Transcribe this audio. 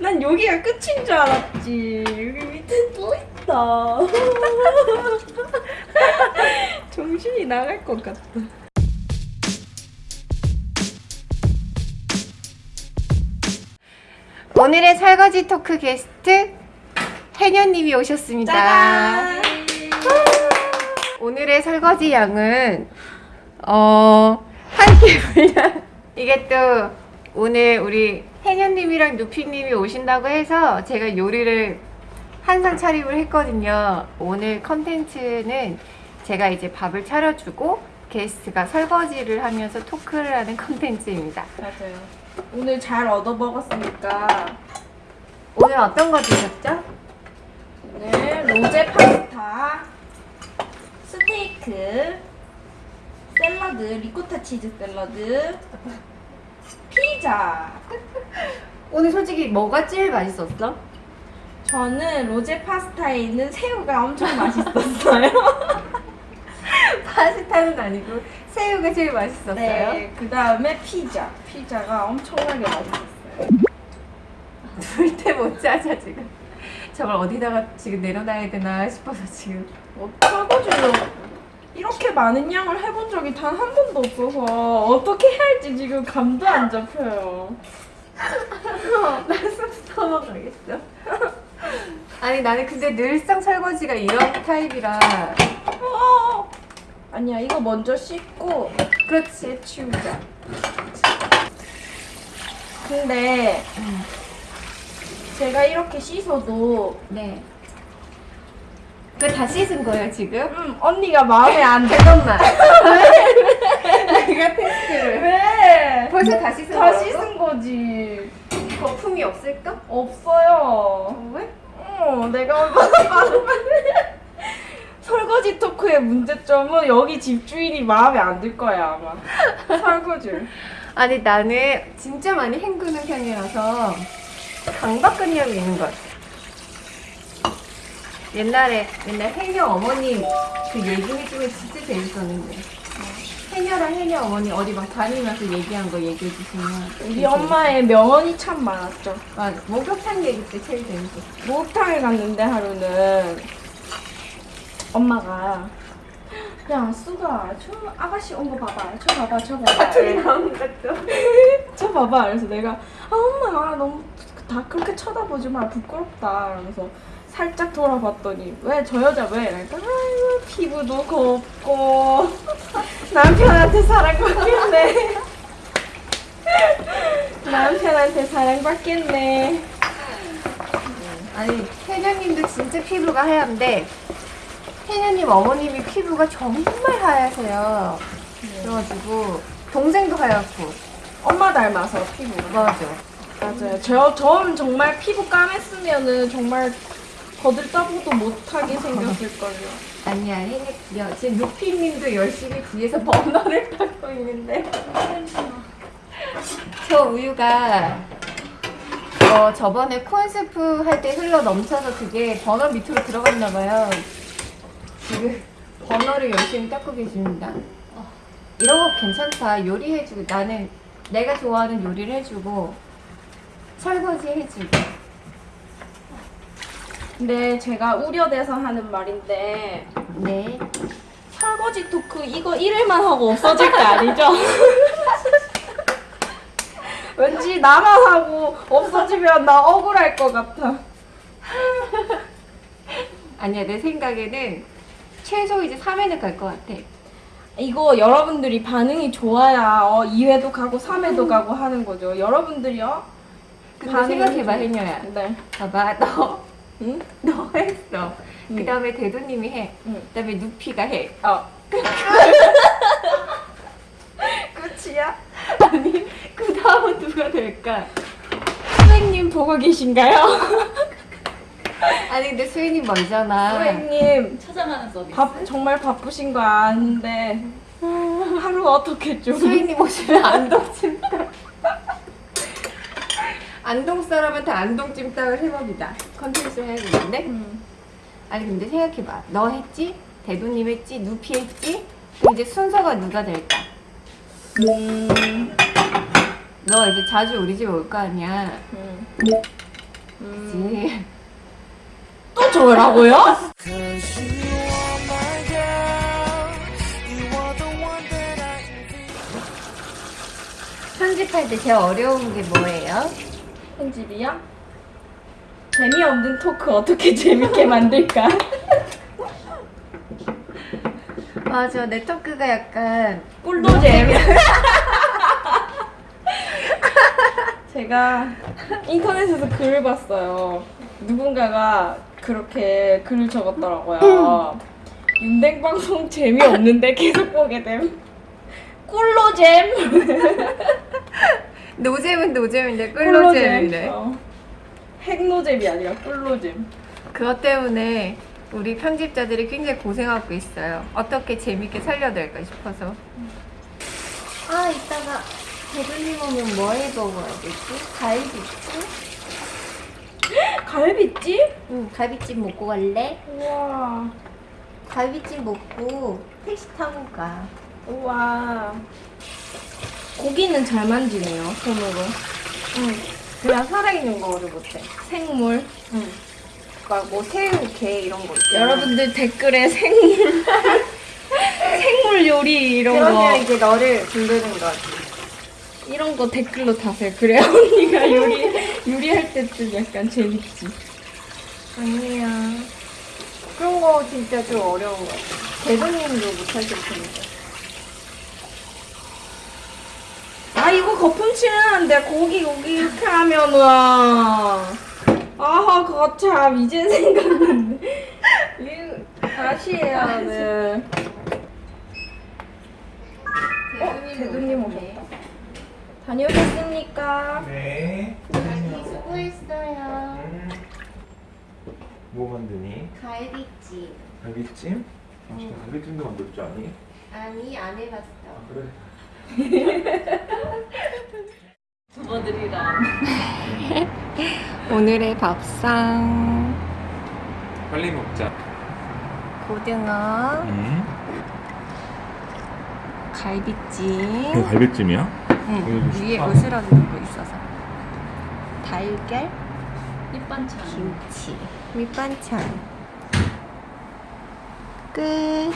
난 여기가 끝인 줄 알았지. 여기 밑에 또 있다. 정신이 나갈 것 같다. 오늘의 설거지 토크 게스트 해녀님이 오셨습니다. 짜잔! 오늘의 설거지 양은 어, 한 끼 분량 이게 또 오늘 우리 해녀님이랑 누피님이 오신다고 해서 제가 요리를 한상 차림을 했거든요. 오늘 컨텐츠는 제가 이제 밥을 차려주고 게스트가 설거지를 하면서 토크를 하는 컨텐츠입니다. 맞아요. 오늘 잘 얻어 먹었으니까 오늘 어떤 거 드셨죠? 오늘 로제 파스타, 스테이크, 샐러드, 리코타 치즈 샐러드, 피자. 오늘 솔직히 뭐가 제일 맛있었어? 저는 로제 파스타에 있는 새우가 엄청 맛있었어요. 파스타는 아니고 새우가 제일 맛있었어요. 네. 그 다음에 피자. 피자가 엄청나게 맛있었어요. 불때 못 짜자 지금. 저걸 어디다가 지금 내려놔야 되나 싶어서 지금. 어떡하지요? 이렇게 많은 양을 해본 적이 단 한 번도 없어서 어떻게 해야 할지 지금 감도 안 잡혀요. 나숨 터먹어야겠어. 아니 나는 근데 늘상 설거지가 이런 타입이라. 어! 아니야 이거 먼저 씻고 그렇지. 치우자. 근데 제가 이렇게 씻어도 네. 그거 다 씻은 거예요 지금? 음, 언니가 마음에 안. 잠 깐만. 내가 테스트를. 왜? 벌써 다 씻은 다 거지. 거품이 없을까? 없어요. 왜? 어, 내가 많으면 설거지 토크의 문제점은 여기 집주인이 마음에 안 들 거야 아마. 설거지를. 아니 나는 진짜 많이 헹구는 편이라서 강박관념이 있는 것 같아. 옛날에 옛날 해녀 어머님 그 얘기 해주면 진짜 재밌었는데 해녀랑 해녀 어머니 어디 막 다니면서 얘기한 거 얘기해 주시면 우리 엄마의 명언이 참 많았죠. 맞아. 목욕탕 얘기 때 제일 재밌었어. 목욕탕에 갔는데 하루는 엄마가 야 수가 저 아가씨 온 거 봐봐. 저 봐봐 저 봐봐. 둘이 나오는 것도 저 봐봐. 그래서 내가 아 엄마 너무 다 그렇게 쳐다보지 마. 부끄럽다. 그러면서 살짝 돌아봤더니 왜 저 여자 왜? 그러니까 아이고 피부도 곱고 남편한테 사랑받겠네 남편한테 사랑받겠네 아니 해녀님도 진짜 피부가 하얀데 해녀님 어머님이 피부가 정말 하얗세요. 그래가지고 동생도 하얗고 엄마 닮아서 피부가 맞아. 맞아요. 저, 전 정말 피부 까맸으면은 정말 거들떠보도 못하게 생겼을걸요. 아니야, 해녀 지금 루피님도 열심히 뒤에서 버너를 타고 있는데 저 우유가 어, 저번에 콘스프 할 때 흘러 넘쳐서 그게 버너 밑으로 들어갔나 봐요. 지금 버너를 열심히 닦고 계십니다. 이런 거 괜찮다. 요리해주고 나는 내가 좋아하는 요리를 해주고 설거지 해주고 근데 제가 우려돼서 하는 말인데 네. 설거지 토크 이거 1일만 하고 없어질 거 아니죠? 왠지 나만 하고 없어지면 나 억울할 것 같아. 아니야 내 생각에는 최소 이제 3회는 갈 것 같아. 이거 여러분들이 반응이 좋아야 어, 2회도 가고 3회도 가고 하는 거죠. 여러분들이요? 근데 생각해봐 좀- 해녀야. 네. 봐봐 너. 응? 너 했어. 응. 그 다음에 대도님이 해. 응. 그 다음에 누피가 해. 어. 끝이야? 아니 그 다음은 누가 될까? 선생님 보고 계신가요? 아니 근데 수인이 멀잖아. 선생님 찾아가는 서비스. 바, 정말 바쁘신 거 아는데 하루 어떻게 좀 수인님 오시면 안동 찜닭. 안동 사람한테 안동 찜닭을 해봅니다. 컨텐츠 해야 되는데. 음. 아니 근데 생각해봐. 너 했지? 대도님 했지? 누피 했지? 이제 순서가 누가 될까? 음. 너 이제 자주 우리 집 올 거 아니야. 음. 그치? 또 저라고요? 편집할 때 제일 어려운 게 뭐예요? 편집이요? 재미없는 토크 어떻게 재밌게 만들까? 맞아, 네트워크가 약간 꿀도잼. 제가 인터넷에서 글을 봤어요. 누군가가 그렇게 글을 적었더라고요. 윤댕 방송 재미없는데 계속 보게 됨. 꿀로잼. 노잼은 노잼인데 꿀노잼인데 어. 핵노잼이 아니라 꿀로잼. 그것 때문에 우리 편집자들이 굉장히 고생하고 있어요. 어떻게 재밌게 살려낼까 싶어서. 아, 이따가 대글님 오면 뭐 해 먹어야 되지? 갈비찜? 갈비찜? 응, 갈비찜 먹고 갈래? 우와. 갈비찜 먹고 택시 타고 가. 우와. 고기는 잘 만지네요, 손으로. 응. 그냥 살아있는 거를 못해. 생물. 응. 막뭐 새우, 게 이런 거 있잖아. 여러분들 댓글에 생물 생물 요리 이런 그러면 거 이제 너를 부르는 거지. 이런 거 댓글로 다세요. 그래야 언니가 요리 요리할 때쯤 약간 재밌지. 아니야. 그런 거 진짜 좀 어려운 거 같아. 대도님도 못하실 텐데. 아 이거 거품 칠하는데 고기 고기 이렇게 하면은 아하 그거 참 이제 생각났네. 다시 해야 돼. 어, 대도님 오셨다. 다녀오겠습니까? 네. 수고했어요. 뭐 만드니? 갈비찜. 갈비찜? 당신 갈비찜도 만들 줄 아니? 아니, 안 해봤어. 그래. 부모들이랑 오늘의 밥상. 빨리 먹자. 고등어, 응? 갈비찜. 이거 갈비찜이야? 응, 위에. 으스러진 거 있어서. 달걀, 밑반찬. 김치, 밑반찬. 끝.